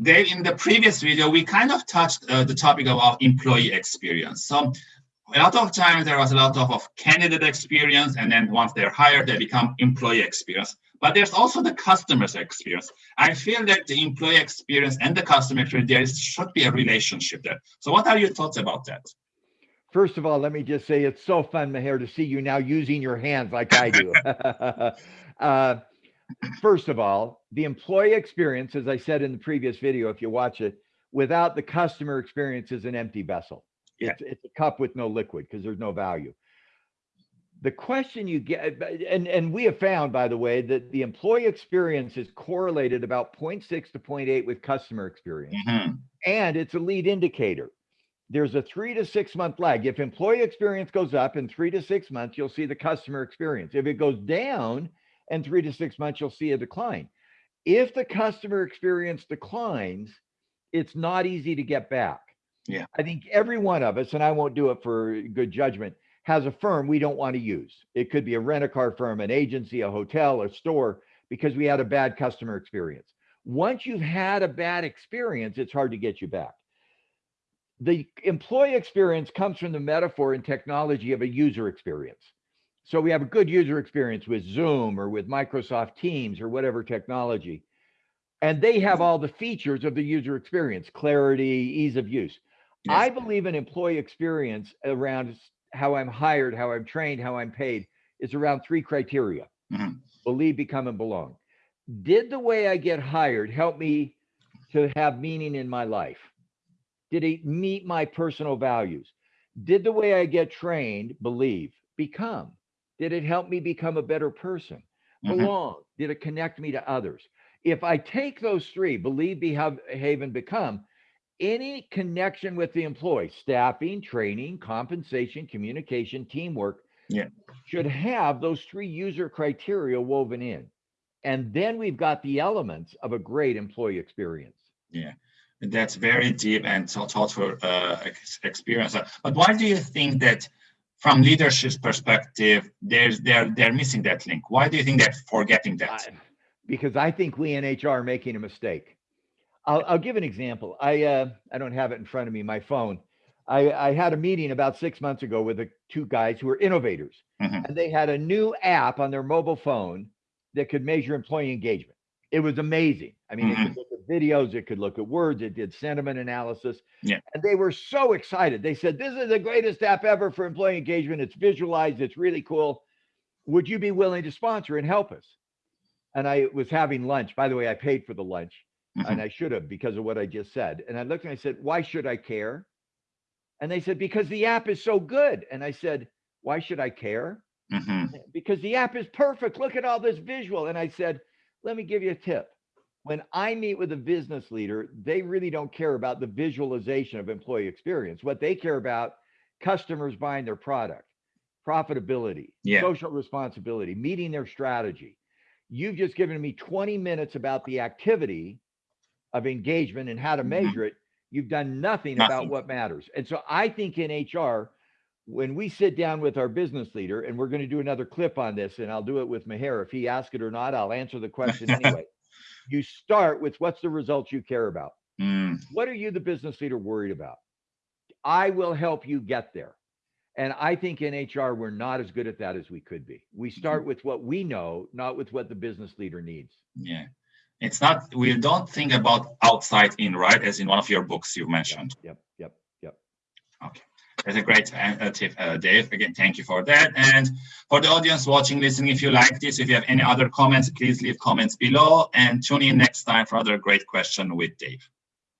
Dave, in the previous video, we kind of touched uh, the topic of our employee experience. So a lot of times there was a lot of, of candidate experience, and then once they're hired, they become employee experience. But there's also the customer's experience. I feel that the employee experience and the customer experience, there should be a relationship there. So what are your thoughts about that? First of all, let me just say it's so fun, Maher, to see you now using your hands like I do. uh, first of all, the employee experience, as I said in the previous video, if you watch it, without the customer experience is an empty vessel. Yeah. It's, it's a cup with no liquid because there's no value. The question you get, and, and we have found, by the way, that the employee experience is correlated about 0.6 to 0.8 with customer experience. Mm-hmm. And it's a lead indicator. There's a three to six month lag. If employee experience goes up in three to six months, you'll see the customer experience. If it goes down in three to six months, you'll see a decline. If the customer experience declines, it's not easy to get back. Yeah. I think every one of us, and I won't do it for good judgment, has a firm we don't want to use. It could be a rent a car firm, an agency, a hotel, a store, because we had a bad customer experience. Once you've had a bad experience, it's hard to get you back. The employee experience comes from the metaphor and technology of a user experience. So we have a good user experience with Zoom or with Microsoft Teams or whatever technology. And they have all the features of the user experience, clarity, ease of use. Yes. I believe an employee experience around how I'm hired, how I'm trained, how I'm paid is around three criteria mm-hmm. believe, become, and belong. Did the way I get hired help me to have meaning in my life? Did it meet my personal values? Did the way I get trained believe, become? Did it help me become a better person? Mm-hmm. Belong? Did it connect me to others? If I take those three, believe, behave, and become, any connection with the employee, staffing, training, compensation, communication, teamwork, yeah. should have those three user criteria woven in. And then we've got the elements of a great employee experience. Yeah, that's very deep and thoughtful uh, experience. But why do you think that from leadership's perspective, there's they're they're missing that link? Why do you think they're forgetting that? because I think we in HR are making a mistake. I'll, I'll give an example. I uh, I don't have it in front of me, my phone. I, I had a meeting about six months ago with the two guys who are innovators, mm-hmm. and they had a new app on their mobile phone that could measure employee engagement. It was amazing. I mean, mm-hmm. it could look at videos, it could look at words, it did sentiment analysis. Yeah. And they were so excited. They said, This is the greatest app ever for employee engagement. It's visualized, it's really cool. Would you be willing to sponsor and help us? And I was having lunch. By the way, I paid for the lunch mm-hmm. and I should have because of what I just said. And I looked and I said, Why should I care? And they said, Because the app is so good. And I said, Why should I care? Mm-hmm. Because the app is perfect. Look at all this visual. And I said, Let me give you a tip. When I meet with a business leader, they really don't care about the visualization of employee experience. What they care about, customers buying their product, profitability, yeah. social responsibility, meeting their strategy. You've just given me 20 minutes about the activity of engagement and how to mm-hmm. measure it. You've done nothing, nothing about what matters. And so I think in HR, when we sit down with our business leader, and we're going to do another clip on this, and I'll do it with Maher. If he asks it or not, I'll answer the question anyway. you start with what's the results you care about? Mm. What are you, the business leader, worried about? I will help you get there. And I think in HR, we're not as good at that as we could be. We start mm-hmm. with what we know, not with what the business leader needs. Yeah. It's not, we don't think about outside in, right? As in one of your books you mentioned. Yep, yep, yep. Okay. That's a great uh, tip, uh, Dave. Again, thank you for that. And for the audience watching, listening, if you like this, if you have any other comments, please leave comments below and tune in next time for another great question with Dave.